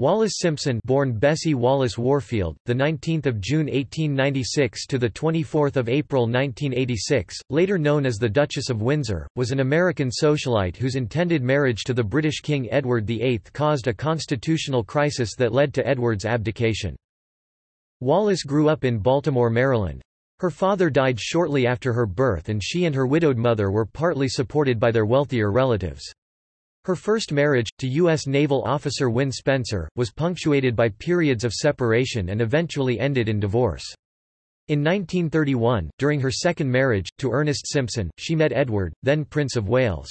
Wallis Simpson, born Bessie Wallis Warfield, the 19th of June 1896 to the 24th of April 1986, later known as the Duchess of Windsor, was an American socialite whose intended marriage to the British King Edward VIII caused a constitutional crisis that led to Edward's abdication. Wallis grew up in Baltimore, Maryland. Her father died shortly after her birth and she and her widowed mother were partly supported by their wealthier relatives. Her first marriage, to U.S. naval officer Win Spencer, was punctuated by periods of separation and eventually ended in divorce. In 1931, during her second marriage, to Ernest Simpson, she met Edward, then Prince of Wales.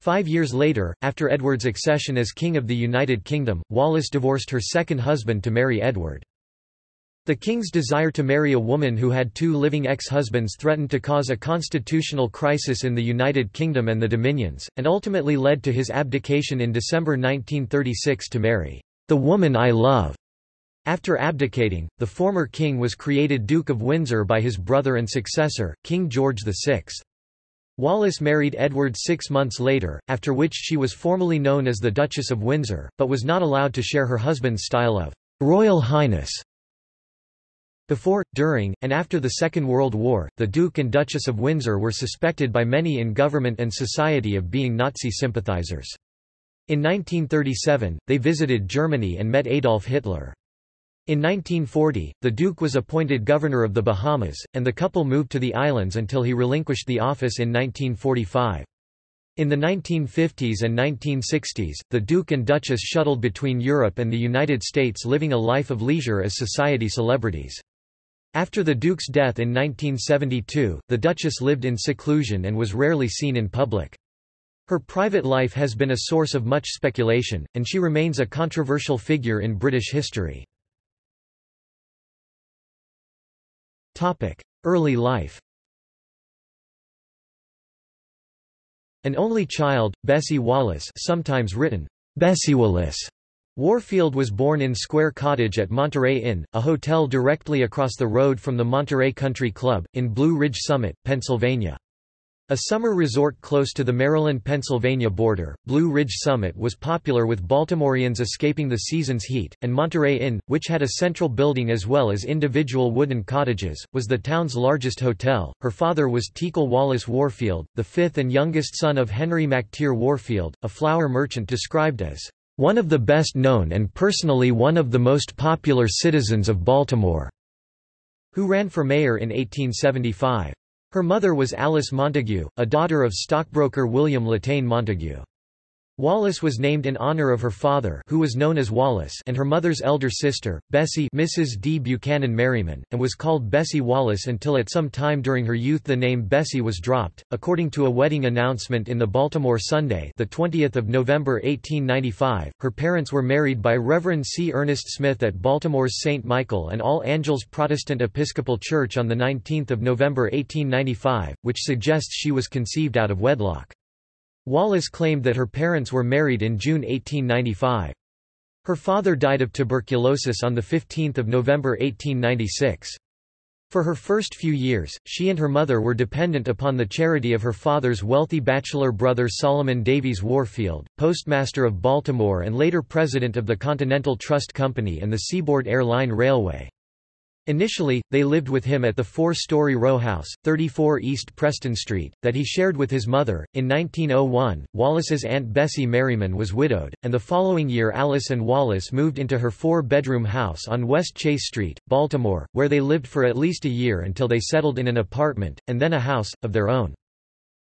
Five years later, after Edward's accession as King of the United Kingdom, Wallis divorced her second husband to marry Edward. The king's desire to marry a woman who had two living ex-husbands threatened to cause a constitutional crisis in the United Kingdom and the Dominions, and ultimately led to his abdication in December 1936 to marry the woman I love. After abdicating, the former king was created Duke of Windsor by his brother and successor, King George VI. Wallis married Edward six months later, after which she was formally known as the Duchess of Windsor, but was not allowed to share her husband's style of Royal Highness before, during, and after the Second World War, the Duke and Duchess of Windsor were suspected by many in government and society of being Nazi sympathizers. In 1937, they visited Germany and met Adolf Hitler. In 1940, the Duke was appointed governor of the Bahamas, and the couple moved to the islands until he relinquished the office in 1945. In the 1950s and 1960s, the Duke and Duchess shuttled between Europe and the United States living a life of leisure as society celebrities. After the Duke's death in 1972, the Duchess lived in seclusion and was rarely seen in public. Her private life has been a source of much speculation, and she remains a controversial figure in British history. Early life An only child, Bessie Wallis sometimes written, Bessie Wallis, Warfield was born in Square Cottage at Monterey Inn, a hotel directly across the road from the Monterey Country Club, in Blue Ridge Summit, Pennsylvania. A summer resort close to the Maryland-Pennsylvania border, Blue Ridge Summit was popular with Baltimoreans escaping the season's heat, and Monterey Inn, which had a central building as well as individual wooden cottages, was the town's largest hotel. Her father was Teackle Wallis Warfield, the fifth and youngest son of Henry Mactier Warfield, a flour merchant described as one of the best known and personally one of the most popular citizens of Baltimore, who ran for mayor in 1875. Her mother was Alice Montague, a daughter of stockbroker William Latane Montague. Wallis was named in honor of her father who was known as Wallis and her mother's elder sister, Bessie Mrs. D. Buchanan Merryman, and was called Bessie Wallis until at some time during her youth the name Bessie was dropped. According to a wedding announcement in the Baltimore Sunday the 20th of November 1895, her parents were married by Reverend C. Ernest Smith at Baltimore's St. Michael and All Angels Protestant Episcopal Church on 19 November 1895, which suggests she was conceived out of wedlock. Wallis claimed that her parents were married in June 1895. Her father died of tuberculosis on 15 November 1896. For her first few years, she and her mother were dependent upon the charity of her father's wealthy bachelor brother Solomon Davies Warfield, postmaster of Baltimore and later president of the Continental Trust Company and the Seaboard Air Line Railway. Initially, they lived with him at the four-story row house, 34 East Preston Street, that he shared with his mother. In 1901, Wallis's Aunt Bessie Merryman was widowed, and the following year Alice and Wallis moved into her four-bedroom house on West Chase Street, Baltimore, where they lived for at least a year until they settled in an apartment, and then a house, of their own.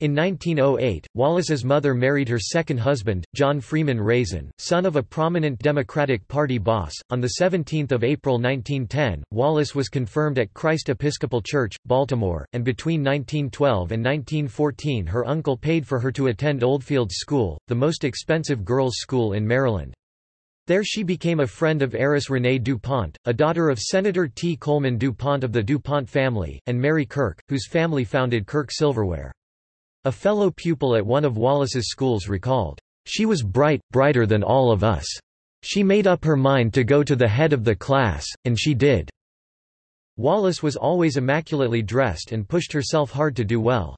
In 1908, Wallis's mother married her second husband, John Freeman Rasin, son of a prominent Democratic Party boss. On 17 April 1910, Wallis was confirmed at Christ Episcopal Church, Baltimore, and between 1912 and 1914 her uncle paid for her to attend Oldfields School, the most expensive girls' school in Maryland. There she became a friend of heiress Renee DuPont, a daughter of Senator T. Coleman DuPont of the DuPont family, and Mary Kirk, whose family founded Kirk Silverware. A fellow pupil at one of Wallis's schools recalled, "...she was bright, brighter than all of us. She made up her mind to go to the head of the class, and she did." Wallis was always immaculately dressed and pushed herself hard to do well.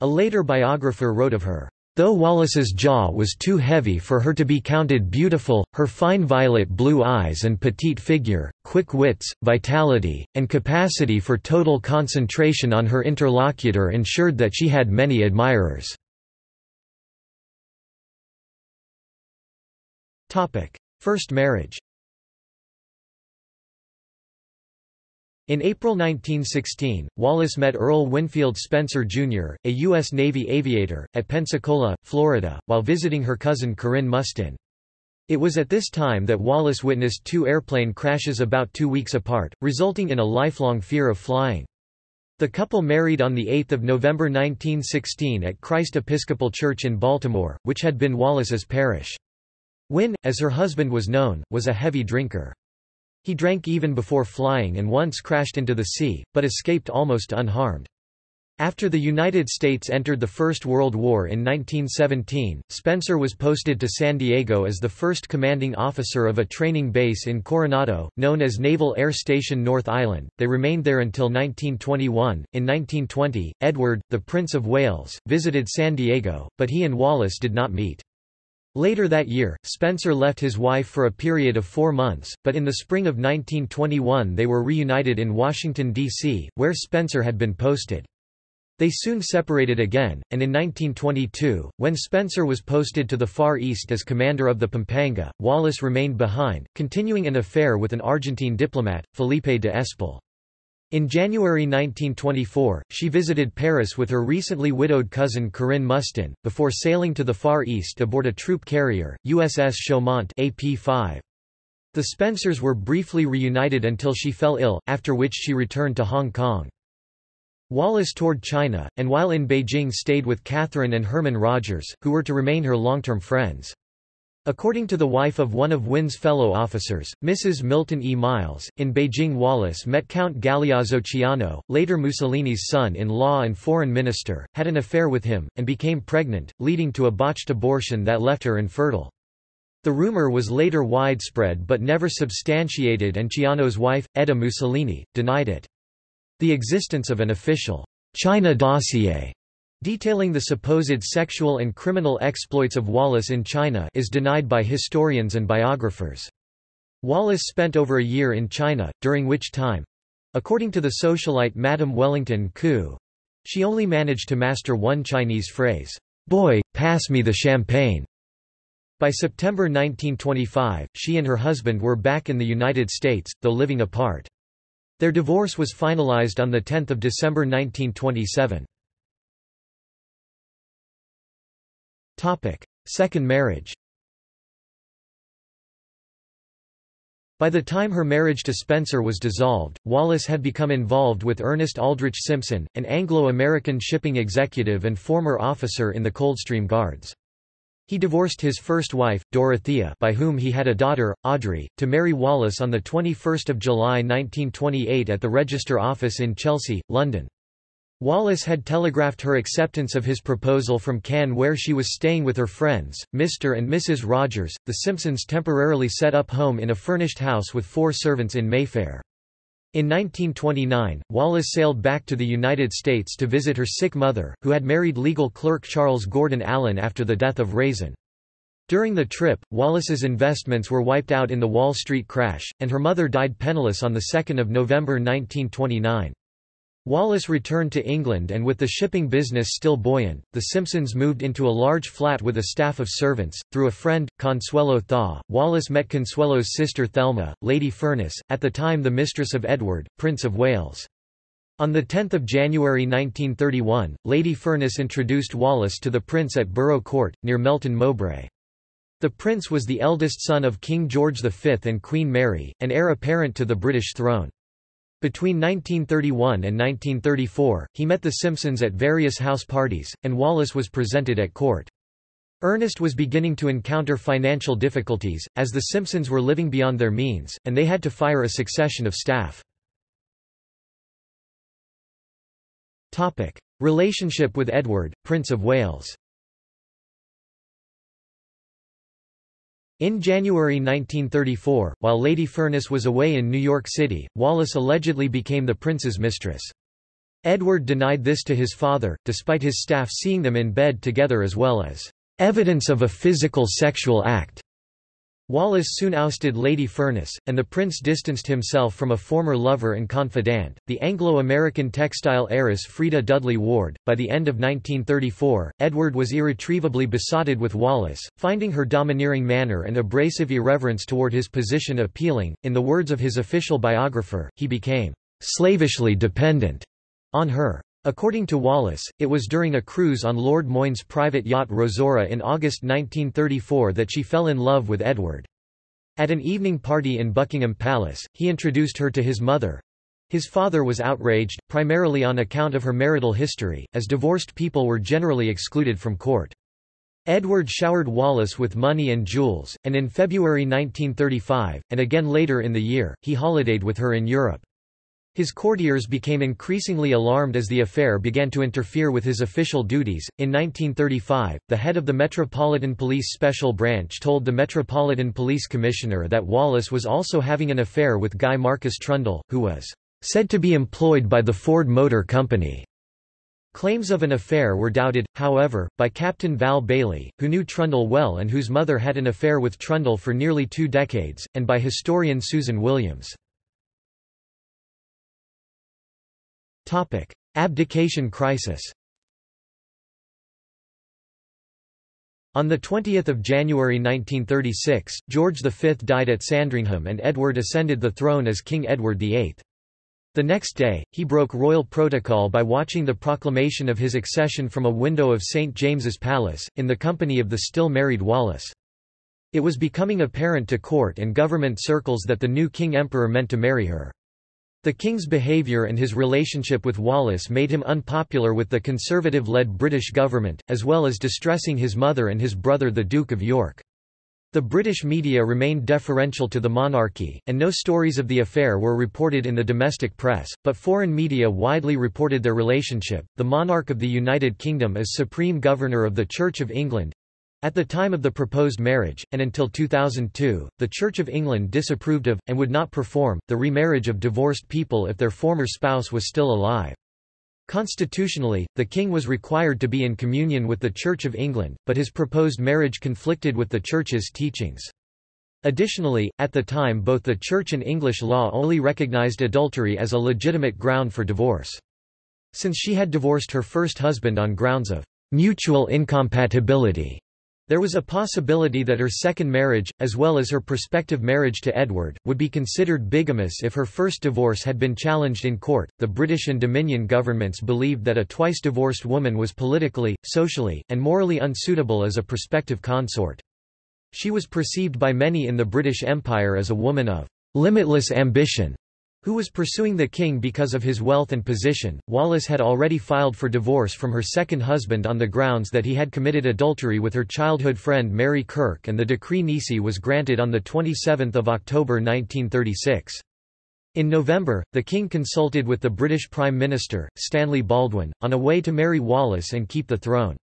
A later biographer wrote of her, Though Wallis's jaw was too heavy for her to be counted beautiful, her fine violet blue eyes and petite figure, quick wits, vitality, and capacity for total concentration on her interlocutor ensured that she had many admirers. First marriage In April 1916, Wallis met Earl Winfield Spencer, Jr., a U.S. Navy aviator, at Pensacola, Florida, while visiting her cousin Corinne Mustin. It was at this time that Wallis witnessed two airplane crashes about two weeks apart, resulting in a lifelong fear of flying. The couple married on 8 November 1916 at Christ Episcopal Church in Baltimore, which had been Wallis's parish. Win, as her husband was known, was a heavy drinker. He drank even before flying and once crashed into the sea, but escaped almost unharmed. After the United States entered the First World War in 1917, Spencer was posted to San Diego as the first commanding officer of a training base in Coronado, known as Naval Air Station North Island. They remained there until 1921. In 1920, Edward, the Prince of Wales, visited San Diego, but he and Wallis did not meet. Later that year, Spencer left his wife for a period of four months, but in the spring of 1921 they were reunited in Washington, D.C., where Spencer had been posted. They soon separated again, and in 1922, when Spencer was posted to the Far East as commander of the Pampanga, Wallis remained behind, continuing an affair with an Argentine diplomat, Felipe de Espil. In January 1924, she visited Paris with her recently widowed cousin Corinne Mustin, before sailing to the Far East aboard a troop carrier, USS Chaumont AP-5. The Spencers were briefly reunited until she fell ill, after which she returned to Hong Kong. Wallis toured China, and while in Beijing stayed with Catherine and Herman Rogers, who were to remain her long-term friends. According to the wife of one of Win's fellow officers, Mrs. Milton E. Miles, in Beijing Wallis met Count Galeazzo Ciano, later Mussolini's son-in-law and foreign minister, had an affair with him, and became pregnant, leading to a botched abortion that left her infertile. The rumor was later widespread but never substantiated and Ciano's wife, Edda Mussolini, denied it. The existence of an official China dossier detailing the supposed sexual and criminal exploits of Wallis in China is denied by historians and biographers. Wallis spent over a year in China, during which time—according to the socialite Madame Wellington Koo, she only managed to master one Chinese phrase, "'Boy, pass me the champagne'". By September 1925, she and her husband were back in the United States, though living apart. Their divorce was finalized on 10 December 1927. Second marriage By the time her marriage to Spencer was dissolved, Wallis had become involved with Ernest Aldrich Simpson, an Anglo-American shipping executive and former officer in the Coldstream Guards. He divorced his first wife, Dorothea by whom he had a daughter, Audrey, to marry Wallis on 21 July 1928 at the Register Office in Chelsea, London. Wallis had telegraphed her acceptance of his proposal from Cannes where she was staying with her friends, Mr. and Mrs. Rogers. The Simpsons temporarily set up home in a furnished house with four servants in Mayfair. In 1929, Wallis sailed back to the United States to visit her sick mother, who had married legal clerk Charles Gordon Allen after the death of Rasin. During the trip, Wallis's investments were wiped out in the Wall Street crash, and her mother died penniless on 2 November 1929. Wallis returned to England and with the shipping business still buoyant, the Simpsons moved into a large flat with a staff of servants. Through a friend, Consuelo Thaw, Wallis met Consuelo's sister Thelma, Lady Furness, at the time the mistress of Edward, Prince of Wales. On 10 January 1931, Lady Furness introduced Wallis to the prince at Burrough Court, near Melton Mowbray. The prince was the eldest son of King George V and Queen Mary, and heir apparent to the British throne. Between 1931 and 1934, he met the Simpsons at various house parties, and Wallis was presented at court. Ernest was beginning to encounter financial difficulties, as the Simpsons were living beyond their means, and they had to fire a succession of staff. Relationship with Edward, Prince of Wales In January 1934, while Lady Furness was away in New York City, Wallis allegedly became the prince's mistress. Edward denied this to his father, despite his staff seeing them in bed together as well as evidence of a physical sexual act. Wallis soon ousted Lady Furness, and the prince distanced himself from a former lover and confidant, the Anglo-American textile heiress Freda Dudley Ward. By the end of 1934, Edward was irretrievably besotted with Wallis, finding her domineering manner and abrasive irreverence toward his position appealing. In the words of his official biographer, he became slavishly dependent on her. According to Wallis, it was during a cruise on Lord Moyne's private yacht Rosaura in August 1934 that she fell in love with Edward. At an evening party in Buckingham Palace, he introduced her to his mother. His father was outraged, primarily on account of her marital history, as divorced people were generally excluded from court. Edward showered Wallis with money and jewels, and in February 1935, and again later in the year, he holidayed with her in Europe. His courtiers became increasingly alarmed as the affair began to interfere with his official duties. In 1935, the head of the Metropolitan Police Special Branch told the Metropolitan Police Commissioner that Wallis was also having an affair with Guy Marcus Trundle, who was said to be employed by the Ford Motor Company. Claims of an affair were doubted, however, by Captain Val Bailey, who knew Trundle well and whose mother had an affair with Trundle for nearly two decades, and by historian Susan Williams. Topic: Abdication crisis. On 20 January 1936, George V died at Sandringham and Edward ascended the throne as King Edward VIII. The next day, he broke royal protocol by watching the proclamation of his accession from a window of St James's Palace, in the company of the still married Wallis. It was becoming apparent to court and government circles that the new King-Emperor meant to marry her. The king's behaviour and his relationship with Wallis made him unpopular with the conservative-led British government, as well as distressing his mother and his brother the Duke of York. The British media remained deferential to the monarchy, and no stories of the affair were reported in the domestic press, but foreign media widely reported their relationship. The monarch of the United Kingdom is Supreme Governor of the Church of England, at the time of the proposed marriage, and until 2002, the Church of England disapproved of, and would not perform, the remarriage of divorced people if their former spouse was still alive. Constitutionally, the king was required to be in communion with the Church of England, but his proposed marriage conflicted with the Church's teachings. Additionally, at the time both the Church and English law only recognized adultery as a legitimate ground for divorce. Since she had divorced her first husband on grounds of mutual incompatibility, there was a possibility that her second marriage, as well as her prospective marriage to Edward, would be considered bigamous if her first divorce had been challenged in court. The British and Dominion governments believed that a twice divorced woman was politically, socially, and morally unsuitable as a prospective consort. She was perceived by many in the British Empire as a woman of limitless ambition, who was pursuing the king because of his wealth and position. Wallis had already filed for divorce from her second husband on the grounds that he had committed adultery with her childhood friend Mary Kirk and the decree nisi was granted on 27 October 1936. In November, the king consulted with the British Prime Minister, Stanley Baldwin, on a way to marry Wallis and keep the throne.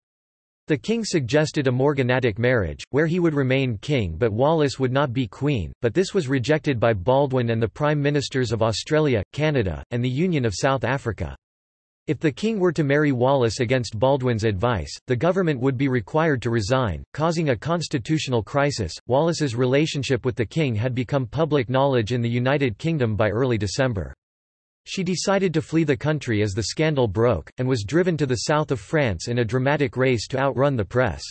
The king suggested a morganatic marriage, where he would remain king but Wallis would not be queen, but this was rejected by Baldwin and the prime ministers of Australia, Canada, and the Union of South Africa. If the king were to marry Wallis against Baldwin's advice, the government would be required to resign, causing a constitutional crisis. Wallis's relationship with the king had become public knowledge in the United Kingdom by early December. She decided to flee the country as the scandal broke, and was driven to the south of France in a dramatic race to outrun the press.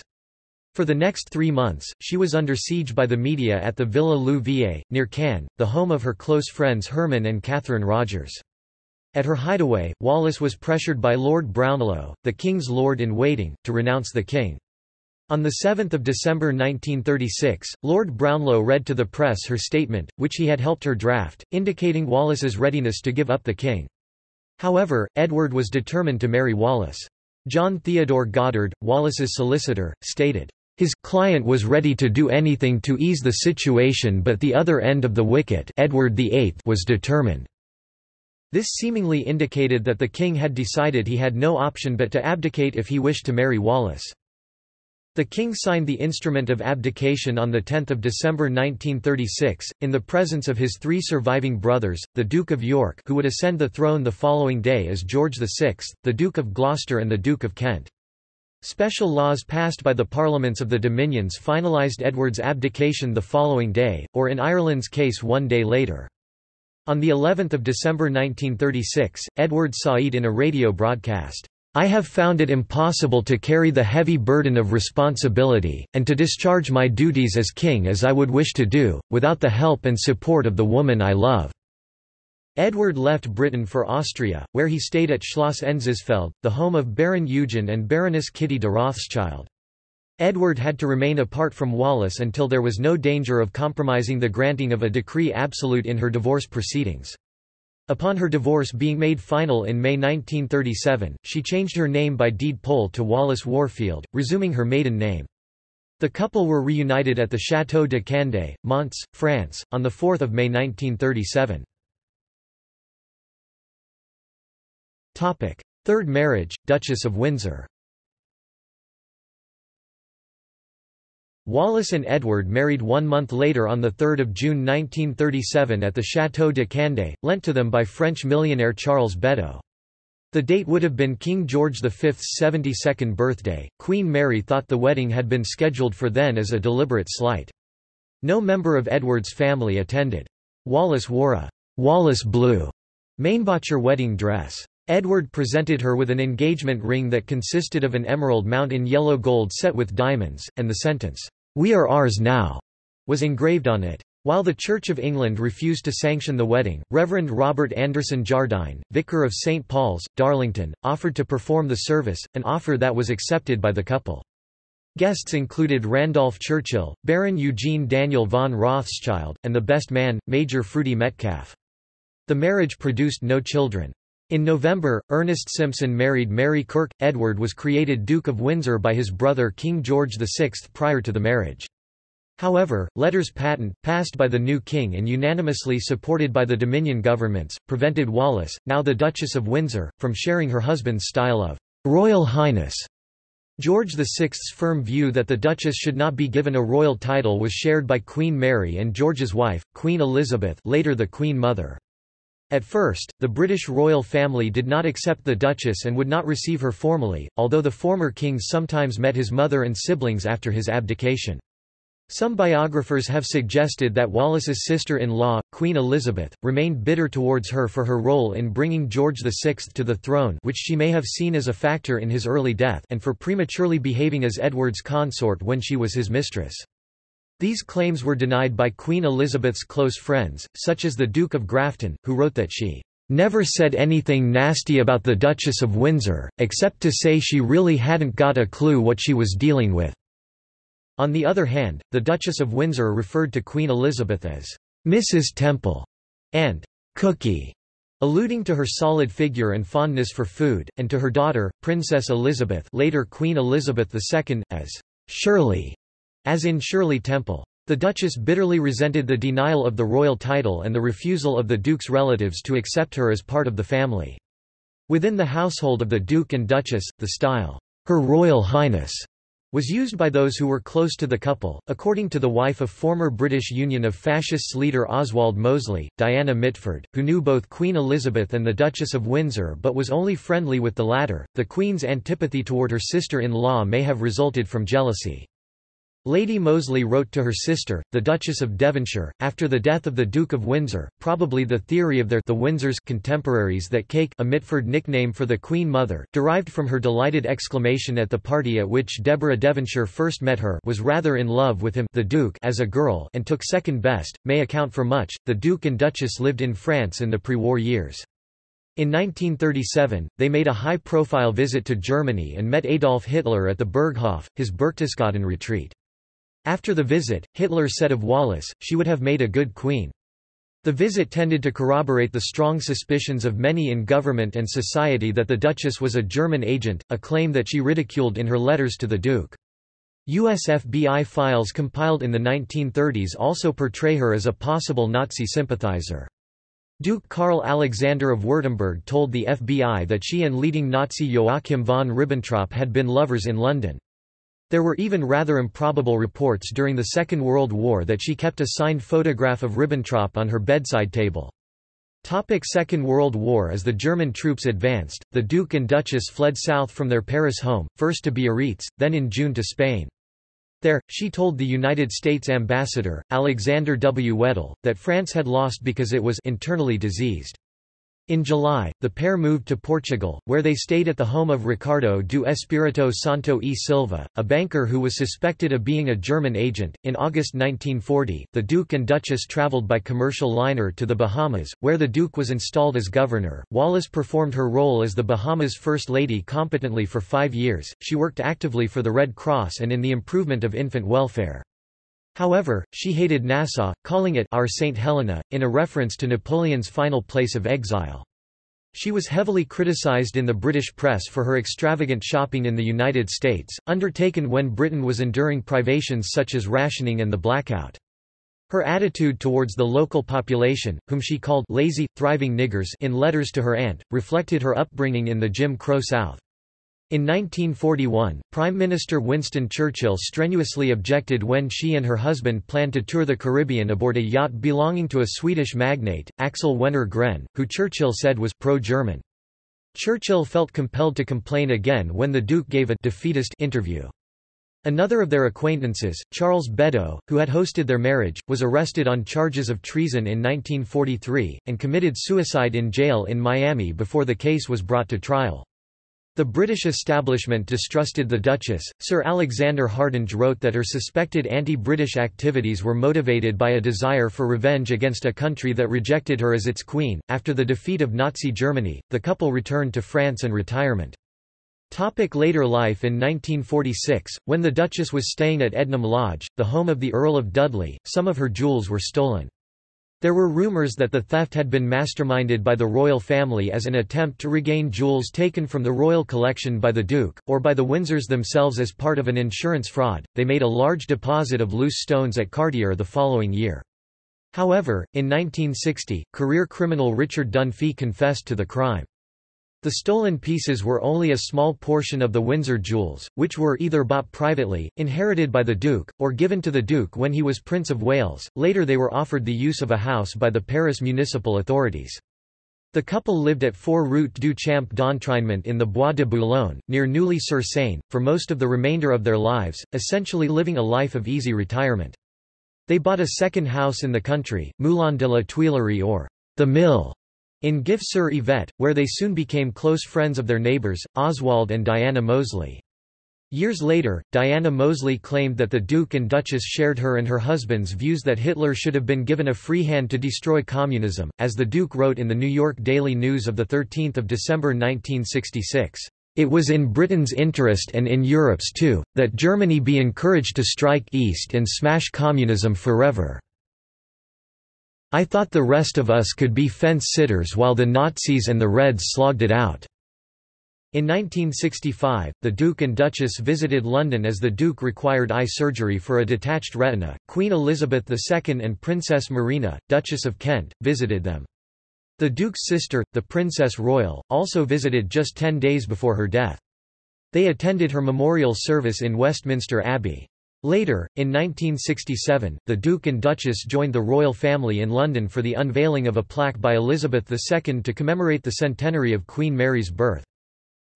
For the next three months, she was under siege by the media at the Villa Lou Viei, near Cannes, the home of her close friends Herman and Catherine Rogers. At her hideaway, Wallis was pressured by Lord Brownlow, the king's lord-in-waiting, to renounce the king. On 7 December 1936, Lord Brownlow read to the press her statement, which he had helped her draft, indicating Wallis's readiness to give up the king. However, Edward was determined to marry Wallis. John Theodore Goddard, Wallis's solicitor, stated, "...his client was ready to do anything to ease the situation but the other end of the wicket Edward VIII was determined." This seemingly indicated that the king had decided he had no option but to abdicate if he wished to marry Wallis. The king signed the instrument of abdication on 10 December 1936, in the presence of his three surviving brothers, the Duke of York who would ascend the throne the following day as George VI, the Duke of Gloucester and the Duke of Kent. Special laws passed by the parliaments of the Dominions finalised Edward's abdication the following day, or in Ireland's case one day later. On the 11th of December 1936, Edward Said in a radio broadcast, I have found it impossible to carry the heavy burden of responsibility, and to discharge my duties as king as I would wish to do, without the help and support of the woman I love." Edward left Britain for Austria, where he stayed at Schloss Enzesfeld, the home of Baron Eugen and Baroness Kitty de Rothschild. Edward had to remain apart from Wallis until there was no danger of compromising the granting of a decree absolute in her divorce proceedings. Upon her divorce being made final in May 1937, she changed her name by deed poll to Wallis Warfield, resuming her maiden name. The couple were reunited at the Château de Candé, Monts, France, on 4 May 1937. Third marriage, Duchess of Windsor Wallis and Edward married one month later on 3 June 1937 at the Château de Candé, lent to them by French millionaire Charles Bedaux. The date would have been King George V's 72nd birthday. Queen Mary thought the wedding had been scheduled for then as a deliberate slight. No member of Edward's family attended. Wallis wore a Wallis blue Mainbocher wedding dress. Edward presented her with an engagement ring that consisted of an emerald mount in yellow gold set with diamonds, and the sentence, "'We are ours now' was engraved on it. While the Church of England refused to sanction the wedding, Reverend Robert Anderson Jardine, vicar of St Paul's, Darlington, offered to perform the service, an offer that was accepted by the couple. Guests included Randolph Churchill, Baron Eugene Daniel von Rothschild, and the best man, Major Fruity Metcalfe. The marriage produced no children. In November, Ernest Simpson married Mary Kirk. Edward was created Duke of Windsor by his brother King George VI prior to the marriage. However, letters patent, passed by the new king and unanimously supported by the Dominion governments, prevented Wallis, now the Duchess of Windsor, from sharing her husband's style of «Royal Highness». George VI's firm view that the Duchess should not be given a royal title was shared by Queen Mary and George's wife, Queen Elizabeth later the Queen Mother. At first, the British royal family did not accept the Duchess and would not receive her formally, although the former king sometimes met his mother and siblings after his abdication. Some biographers have suggested that Wallis's sister-in-law, Queen Elizabeth, remained bitter towards her for her role in bringing George VI to the throne which she may have seen as a factor in his early death and for prematurely behaving as Edward's consort when she was his mistress. These claims were denied by Queen Elizabeth's close friends, such as the Duke of Grafton, who wrote that she never said anything nasty about the Duchess of Windsor, except to say she really hadn't got a clue what she was dealing with. On the other hand, the Duchess of Windsor referred to Queen Elizabeth as Mrs. Temple and Cookie, alluding to her solid figure and fondness for food, and to her daughter, Princess Elizabeth later Queen Elizabeth II, as Shirley as in Shirley Temple. The Duchess bitterly resented the denial of the royal title and the refusal of the Duke's relatives to accept her as part of the family. Within the household of the Duke and Duchess, the style, Her Royal Highness, was used by those who were close to the couple, according to the wife of former British Union of Fascists leader Oswald Mosley, Diana Mitford, who knew both Queen Elizabeth and the Duchess of Windsor but was only friendly with the latter. The Queen's antipathy toward her sister-in-law may have resulted from jealousy. Lady Mosley wrote to her sister, the Duchess of Devonshire, after the death of the Duke of Windsor, probably the theory of their the Windsors contemporaries that Cake a Mitford nickname for the Queen Mother, derived from her delighted exclamation at the party at which Deborah Devonshire first met her was rather in love with him the Duke as a girl and took second best, may account for much. The Duke and Duchess lived in France in the pre-war years. In 1937, they made a high-profile visit to Germany and met Adolf Hitler at the Berghof, his Berchtesgaden retreat. After the visit, Hitler said of Wallis, she would have made a good queen. The visit tended to corroborate the strong suspicions of many in government and society that the Duchess was a German agent, a claim that she ridiculed in her letters to the Duke. US FBI files compiled in the 1930s also portray her as a possible Nazi sympathizer. Duke Karl Alexander of Württemberg told the FBI that she and leading Nazi Joachim von Ribbentrop had been lovers in London. There were even rather improbable reports during the Second World War that she kept a signed photograph of Ribbentrop on her bedside table. Topic Second World War As the German troops advanced, the Duke and Duchess fled south from their Paris home, first to Biarritz, then in June to Spain. There, she told the United States ambassador, Alexander W. Weddell, that France had lost because it was internally diseased. In July, the pair moved to Portugal, where they stayed at the home of Ricardo do Espírito Santo e Silva, a banker who was suspected of being a German agent. In August 1940, the Duke and Duchess travelled by commercial liner to the Bahamas, where the Duke was installed as governor. Wallis performed her role as the Bahamas First Lady competently for five years. She worked actively for the Red Cross and in the improvement of infant welfare. However, she hated Nassau, calling it our St. Helena, in a reference to Napoleon's final place of exile. She was heavily criticized in the British press for her extravagant shopping in the United States, undertaken when Britain was enduring privations such as rationing and the blackout. Her attitude towards the local population, whom she called lazy, thriving niggers in letters to her aunt, reflected her upbringing in the Jim Crow South. In 1941, Prime Minister Winston Churchill strenuously objected when she and her husband planned to tour the Caribbean aboard a yacht belonging to a Swedish magnate, Axel Wenner-Gren, who Churchill said was pro-German. Churchill felt compelled to complain again when the Duke gave a defeatist interview. Another of their acquaintances, Charles Bedaux, who had hosted their marriage, was arrested on charges of treason in 1943, and committed suicide in jail in Miami before the case was brought to trial. The British establishment distrusted the Duchess. Sir Alexander Hardinge wrote that her suspected anti-British activities were motivated by a desire for revenge against a country that rejected her as its queen. After the defeat of Nazi Germany, the couple returned to France and retirement. Topic later life In 1946, when the Duchess was staying at Ednam Lodge, the home of the Earl of Dudley, some of her jewels were stolen. There were rumors that the theft had been masterminded by the royal family as an attempt to regain jewels taken from the royal collection by the Duke, or by the Windsors themselves as part of an insurance fraud. They made a large deposit of loose stones at Cartier the following year. However, in 1960, career criminal Richard Dunphie confessed to the crime. The stolen pieces were only a small portion of the Windsor jewels, which were either bought privately, inherited by the Duke, or given to the Duke when he was Prince of Wales. Later they were offered the use of a house by the Paris municipal authorities. The couple lived at 4 Route du Champ d'Entraînement in the Bois de Boulogne, near Neuilly-sur-Seine, for most of the remainder of their lives, essentially living a life of easy retirement. They bought a second house in the country, Moulin de la Tuilerie or the Mill, in Gif-sur-Yvette, where they soon became close friends of their neighbours, Oswald and Diana Mosley. Years later, Diana Mosley claimed that the Duke and Duchess shared her and her husband's views that Hitler should have been given a free hand to destroy communism, as the Duke wrote in the New York Daily News of 13 December 1966. It was in Britain's interest and in Europe's too, that Germany be encouraged to strike east and smash communism forever. I thought the rest of us could be fence-sitters while the Nazis and the Reds slogged it out." In 1965, the Duke and Duchess visited London as the Duke required eye surgery for a detached retina. Queen Elizabeth II and Princess Marina, Duchess of Kent, visited them. The Duke's sister, the Princess Royal, also visited just ten days before her death. They attended her memorial service in Westminster Abbey. Later, in 1967, the Duke and Duchess joined the royal family in London for the unveiling of a plaque by Elizabeth II to commemorate the centenary of Queen Mary's birth.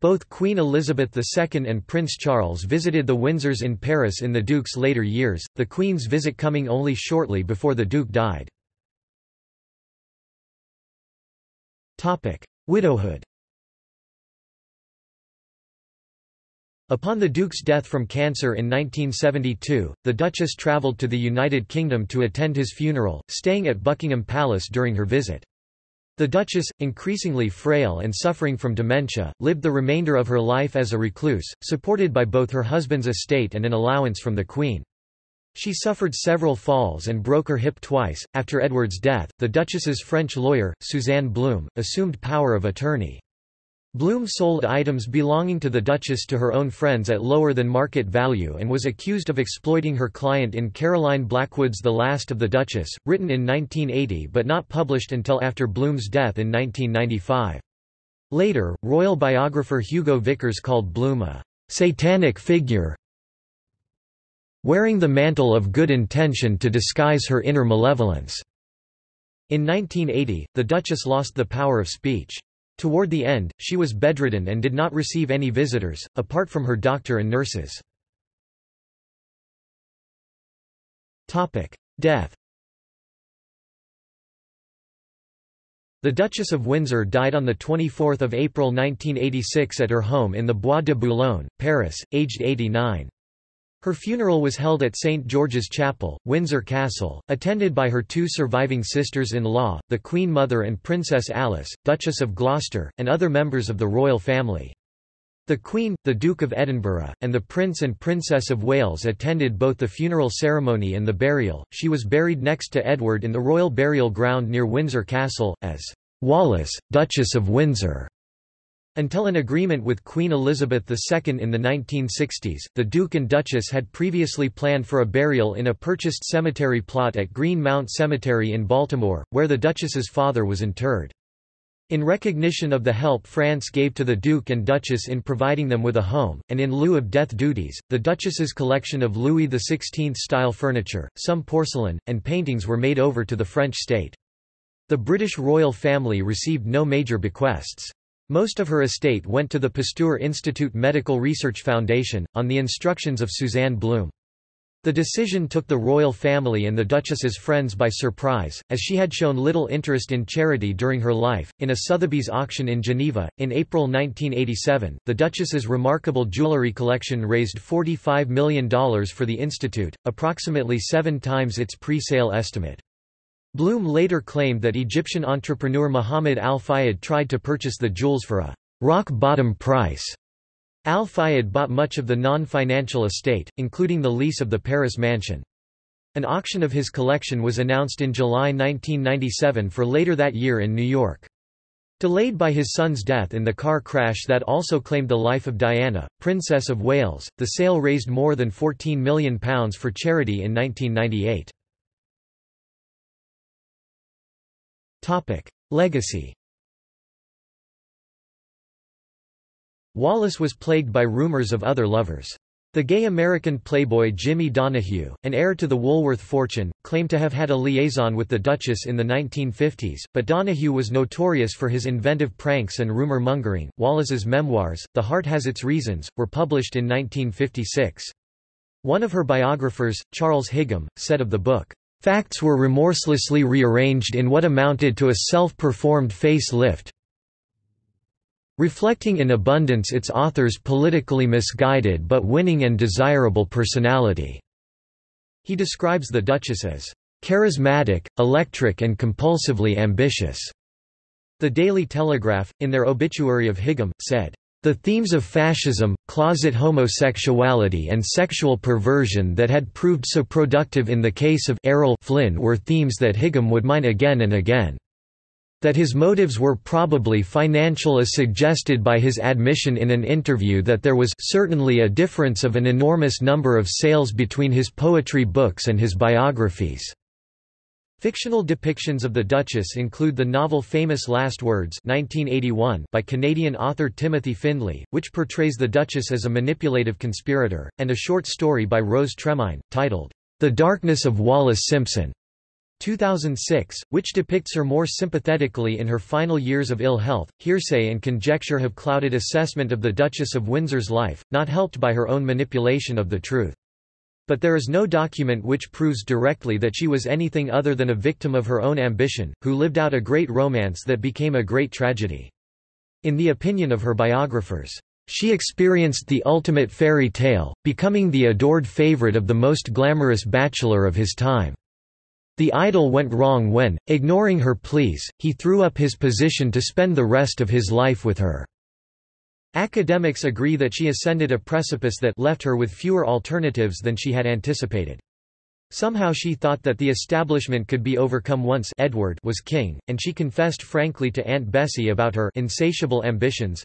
Both Queen Elizabeth II and Prince Charles visited the Windsors in Paris in the Duke's later years, the Queen's visit coming only shortly before the Duke died. Widowhood Upon the Duke's death from cancer in 1972, the Duchess travelled to the United Kingdom to attend his funeral, staying at Buckingham Palace during her visit. The Duchess, increasingly frail and suffering from dementia, lived the remainder of her life as a recluse, supported by both her husband's estate and an allowance from the Queen. She suffered several falls and broke her hip twice. After Edward's death, the Duchess's French lawyer, Suzanne Blum, assumed power of attorney. Blum sold items belonging to the Duchess to her own friends at lower than market value and was accused of exploiting her client in Caroline Blackwood's The Last of the Duchess, written in 1980 but not published until after Blum's death in 1995. Later, royal biographer Hugo Vickers called Bloom a «satanic figure» wearing the mantle of good intention to disguise her inner malevolence." In 1980, the Duchess lost the power of speech. Toward the end, she was bedridden and did not receive any visitors, apart from her doctor and nurses. Death The Duchess of Windsor died on 24 April 1986 at her home in the Bois de Boulogne, Paris, aged 89. Her funeral was held at St. George's Chapel, Windsor Castle, attended by her two surviving sisters-in-law, the Queen Mother and Princess Alice, Duchess of Gloucester, and other members of the royal family. The Queen, the Duke of Edinburgh, and the Prince and Princess of Wales attended both the funeral ceremony and the burial. She was buried next to Edward in the royal burial ground near Windsor Castle, as Wallis, Duchess of Windsor. Until an agreement with Queen Elizabeth II in the 1960s, the Duke and Duchess had previously planned for a burial in a purchased cemetery plot at Green Mount Cemetery in Baltimore, where the Duchess's father was interred. In recognition of the help France gave to the Duke and Duchess in providing them with a home, and in lieu of death duties, the Duchess's collection of Louis XVI-style furniture, some porcelain, and paintings were made over to the French state. The British royal family received no major bequests. Most of her estate went to the Pasteur Institute Medical Research Foundation, on the instructions of Suzanne Blum. The decision took the royal family and the Duchess's friends by surprise, as she had shown little interest in charity during her life. In a Sotheby's auction in Geneva, in April 1987, the Duchess's remarkable jewelry collection raised $45 million for the Institute, approximately seven times its pre sale estimate. Blum later claimed that Egyptian entrepreneur Muhammad al-Fayed tried to purchase the jewels for a rock-bottom price. Al-Fayed bought much of the non-financial estate, including the lease of the Paris mansion. An auction of his collection was announced in July 1997 for later that year in New York. Delayed by his son's death in the car crash that also claimed the life of Diana, Princess of Wales, the sale raised more than £14 million for charity in 1998. Legacy Wallis was plagued by rumors of other lovers. The gay American playboy Jimmy Donahue, an heir to the Woolworth fortune, claimed to have had a liaison with the Duchess in the 1950s, but Donahue was notorious for his inventive pranks and rumor mongering. Wallis's memoirs, The Heart Has Its Reasons, were published in 1956. One of her biographers, Charles Higham, said of the book, Facts were remorselessly rearranged in what amounted to a self-performed face-lift, reflecting in abundance its author's politically misguided but winning and desirable personality. He describes the Duchess as charismatic, electric and compulsively ambitious. The Daily Telegraph, in their obituary of Higham, said, the themes of fascism, closet homosexuality and sexual perversion that had proved so productive in the case of Errol Flynn were themes that Higham would mine again and again. That his motives were probably financial as suggested by his admission in an interview that there was certainly a difference of an enormous number of sales between his poetry books and his biographies. Fictional depictions of the Duchess include the novel Famous Last Words 1981 by Canadian author Timothy Findley, which portrays the Duchess as a manipulative conspirator, and a short story by Rose Tremain, titled, The Darkness of Wallis Simpson. 2006, which depicts her more sympathetically in her final years of ill health. Hearsay and conjecture have clouded assessment of the Duchess of Windsor's life, not helped by her own manipulation of the truth. But there is no document which proves directly that she was anything other than a victim of her own ambition, who lived out a great romance that became a great tragedy. In the opinion of her biographers, she experienced the ultimate fairy tale, becoming the adored favorite of the most glamorous bachelor of his time. The idol went wrong when, ignoring her pleas, he threw up his position to spend the rest of his life with her. Academics agree that she ascended a precipice that left her with fewer alternatives than she had anticipated. Somehow she thought that the establishment could be overcome once Edward was king, and she confessed frankly to Aunt Bessie about her insatiable ambitions.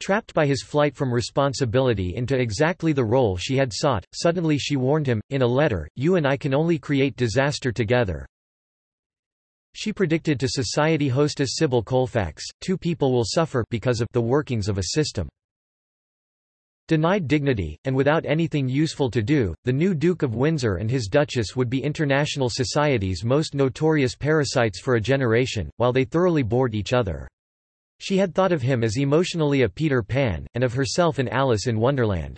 Trapped by his flight from responsibility into exactly the role she had sought, suddenly she warned him, in a letter, you and I can only create disaster together, she predicted to society hostess Sibyl Colefax, two people will suffer because of the workings of a system. Denied dignity, and without anything useful to do, the new Duke of Windsor and his Duchess would be international society's most notorious parasites for a generation, while they thoroughly bored each other. She had thought of him as emotionally a Peter Pan, and of herself an Alice in Wonderland.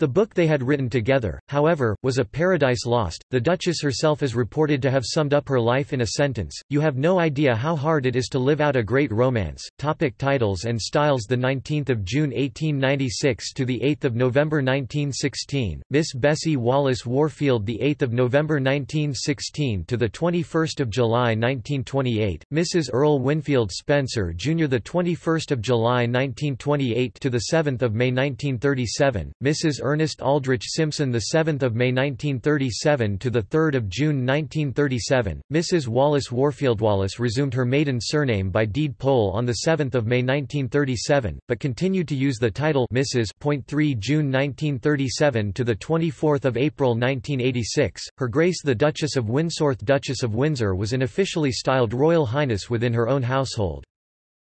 The book they had written together, however, was a paradise lost. The Duchess herself is reported to have summed up her life in a sentence, You have no idea how hard it is to live out a great romance. Topic titles and styles The 19th of June 1896 to the 8th of November 1916, Miss Bessie Wallis Warfield the 8th of November 1916 to the 21st of July 1928, Mrs. Earl Winfield Spencer Jr. the 21st of July 1928 to the 7th of May 1937, Mrs. Ernest Aldrich Simpson, the 7th of May 1937 to the 3rd of June 1937. Mrs. Wallis Warfield Wallis resumed her maiden surname by deed poll on the 7th of May 1937, but continued to use the title Mrs. 3 June 1937 to the 24th of April 1986. Her Grace the Duchess of Winsorth Duchess of Windsor was an officially styled Royal Highness within her own household.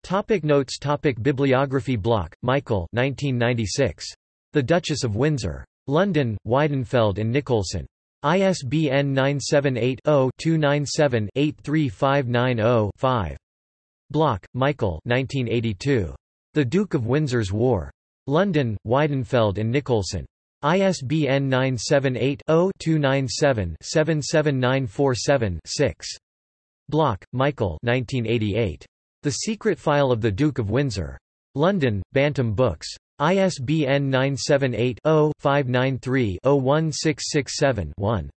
Topic notes Topic Bibliography Bloch, Michael 1996. The Duchess of Windsor. London, Weidenfeld and Nicolson. ISBN 978-0-297-83590-5. Bloch, Michael 1982. The Duke of Windsor's War. London, Weidenfeld and Nicolson. ISBN 978-0-297-77947-6. Bloch, Michael 1988. The Secret File of the Duke of Windsor. London, Bantam Books. ISBN 978-0-593-01667-1.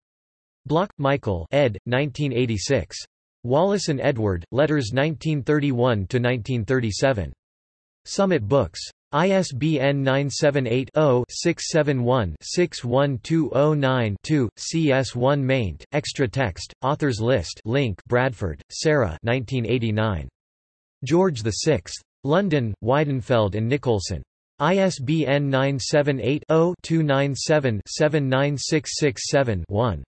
Bloch, Michael ed. 1986. Wallis and Edward, Letters 1931–1937. Summit Books. ISBN 978-0-671-61209-2, CS1 maint, extra text, authors list link Bradford, Sarah 1989. George VI. London, Weidenfeld and Nicolson. ISBN 978-0-297-79667-1.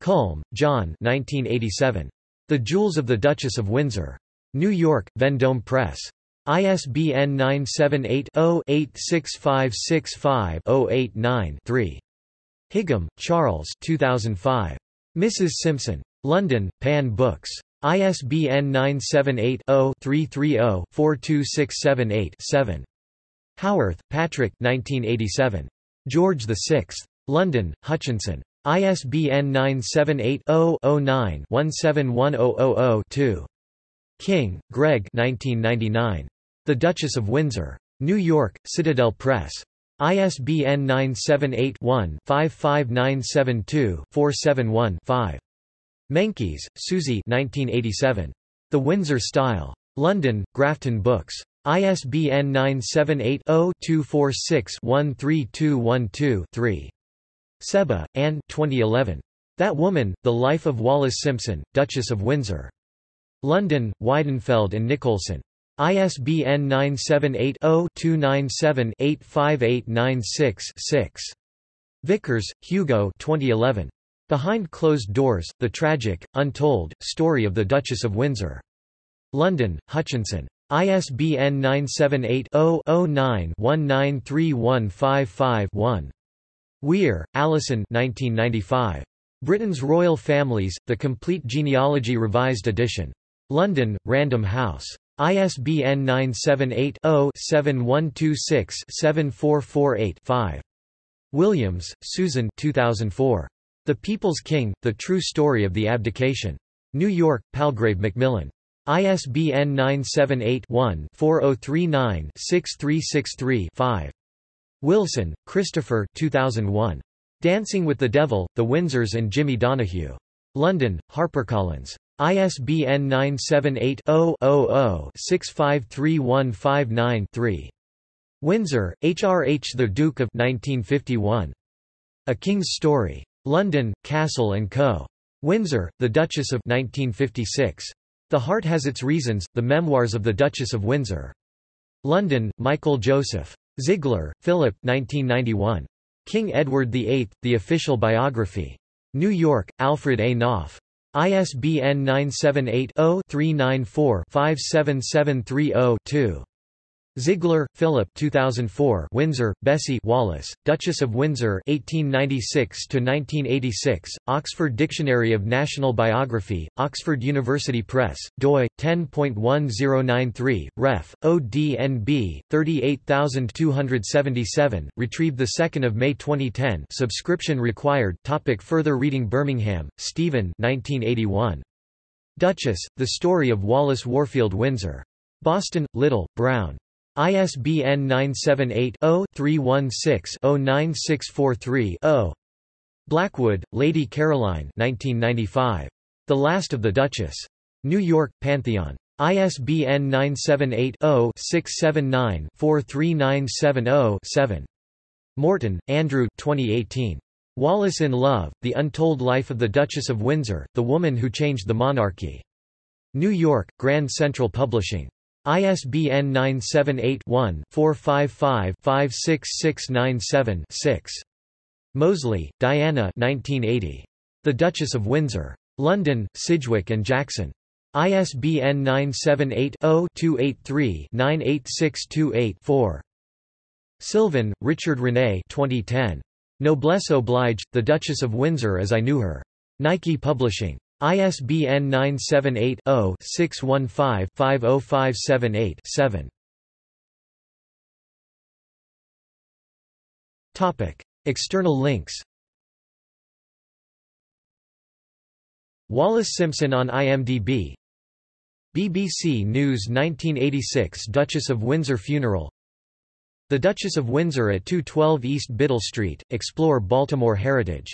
Culme, John The Jewels of the Duchess of Windsor. New York, Vendome Press. ISBN 978-0-86565-089-3. Higham, Charles 2005. Mrs. Simpson. London, Pan Books. ISBN 978 0 330 42678 Howarth, Patrick 1987. George VI. London, Hutchinson. ISBN 978-0-09-171000-2. King, Greg 1999. The Duchess of Windsor. New York, Citadel Press. ISBN 978-1-55972-471-5. Meintjes, Suzy 1987. The Windsor Style. London, Grafton Books. ISBN 978-0-246-13212-3. Sebba, Anne 2011. That Woman, The Life of Wallis Simpson, Duchess of Windsor. London, Weidenfeld and Nicolson. ISBN 978-0-297-85896-6. Vickers, Hugo 2011. Behind Closed Doors, The Tragic, Untold, Story of the Duchess of Windsor. London, Hutchinson. ISBN 978-0-09-193155-1. Weir, Alison Britain's Royal Families, The Complete Genealogy Revised Edition. London, Random House. ISBN 978-0-7126-7448-5. Williams, Susan 2004. The People's King, The True Story of the Abdication. New York, Palgrave Macmillan. ISBN 978-1-4039-6363-5. Wilson, Christopher 2001. Dancing with the Devil, The Windsors and Jimmy Donahue. London, HarperCollins. ISBN 978-0-00-653159-3. Windsor, H. R. H. The Duke of 1951. A King's Story. London, Cassell & Co. Windsor, The Duchess of 1956. The Heart Has Its Reasons, The Memoirs of the Duchess of Windsor. London, Michael Joseph. Ziegler, Philip 1991. King Edward VIII, The Official Biography. New York, Alfred A. Knopf. ISBN 978 0 394 57730 2. Ziegler, Philip 2004 Windsor, Bessie Wallis, Duchess of Windsor 1896–1986, Oxford Dictionary of National Biography, Oxford University Press, doi, 10.1093, ref, ODNB, 38277, retrieved 2 May 2010 subscription required topic Further reading Birmingham, Stephen 1981. Duchess, The Story of Wallis Warfield Windsor. Boston, Little, Brown. ISBN 978-0-316-09643-0. Blackwood, Lady Caroline 1995. The Last of the Duchess. New York, Pantheon. ISBN 978-0-679-43970-7. Morton, Andrew 2018. Wallis in Love, The Untold Life of the Duchess of Windsor, The Woman Who Changed the Monarchy. New York, Grand Central Publishing. ISBN 978-1-455-56697-6. Mosley, Diana The Duchess of Windsor. London, Sidgwick and Jackson. ISBN 978-0-283-98628-4. Sylvan, Richard René 2010. Noblesse oblige, The Duchess of Windsor as I Knew Her. Nike Publishing. ISBN 978-0-615-50578-7. Topic: External links Wallis Simpson on IMDb BBC News 1986 Duchess of Windsor funeral. The Duchess of Windsor at 212 East Biddle Street, explore Baltimore heritage